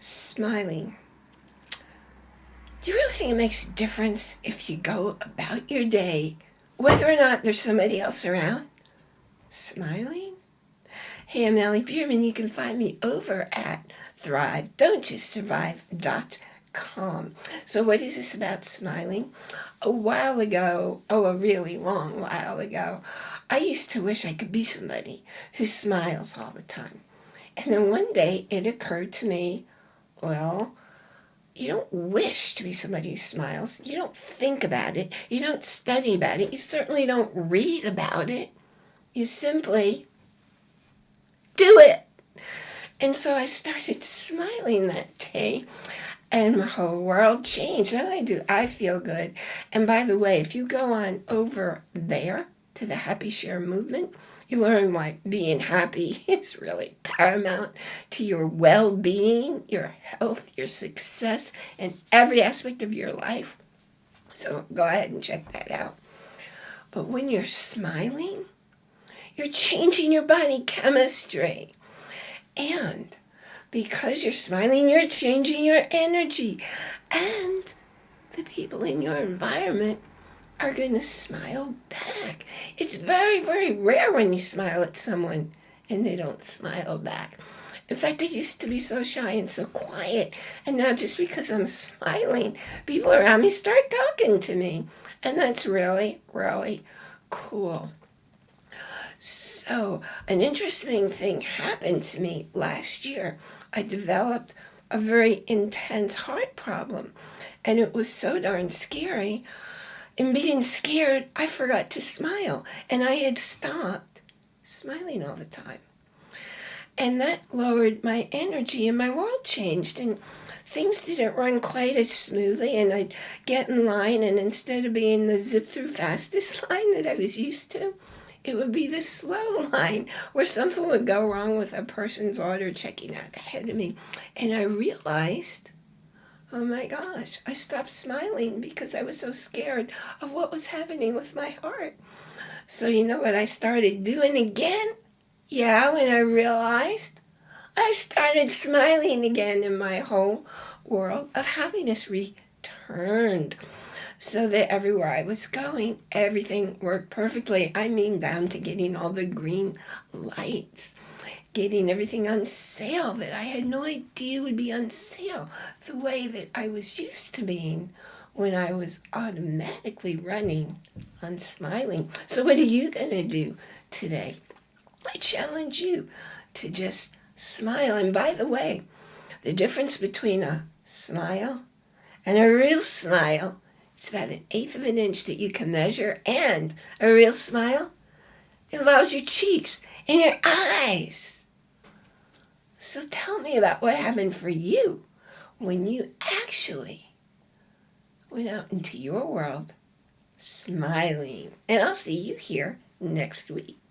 smiling. Do you really think it makes a difference if you go about your day, whether or not there's somebody else around, smiling? Hey, I'm Allie Bierman. You can find me over at thrive.don'tjustsurvive.com. So what is this about smiling? A while ago, oh, a really long while ago, I used to wish I could be somebody who smiles all the time. And then one day it occurred to me, well, you don't wish to be somebody who smiles. You don't think about it. You don't study about it. You certainly don't read about it. You simply do it. And so I started smiling that day and my whole world changed. Not only do I feel good, and by the way, if you go on over there to the Happy Share movement, you learn why being happy is really paramount to your well-being, your health, your success, and every aspect of your life. So go ahead and check that out. But when you're smiling, you're changing your body chemistry. And because you're smiling, you're changing your energy. And the people in your environment are going to smile back. It's very, very rare when you smile at someone and they don't smile back. In fact, I used to be so shy and so quiet. And now just because I'm smiling, people around me start talking to me. And that's really, really cool. So an interesting thing happened to me last year. I developed a very intense heart problem. And it was so darn scary in being scared, I forgot to smile. And I had stopped smiling all the time. And that lowered my energy and my world changed. And things didn't run quite as smoothly. And I'd get in line and instead of being the zip through fastest line that I was used to, it would be the slow line where something would go wrong with a person's order checking out ahead of me. And I realized Oh my gosh, I stopped smiling because I was so scared of what was happening with my heart. So you know what I started doing again? Yeah, when I realized, I started smiling again and my whole world of happiness returned. So that everywhere I was going, everything worked perfectly. I mean down to getting all the green lights getting everything on sale that I had no idea would be on sale the way that I was used to being when I was automatically running on smiling. So what are you going to do today? I challenge you to just smile. And by the way, the difference between a smile and a real smile, it's about an eighth of an inch that you can measure, and a real smile involves your cheeks and your eyes. So tell me about what happened for you when you actually went out into your world smiling. And I'll see you here next week.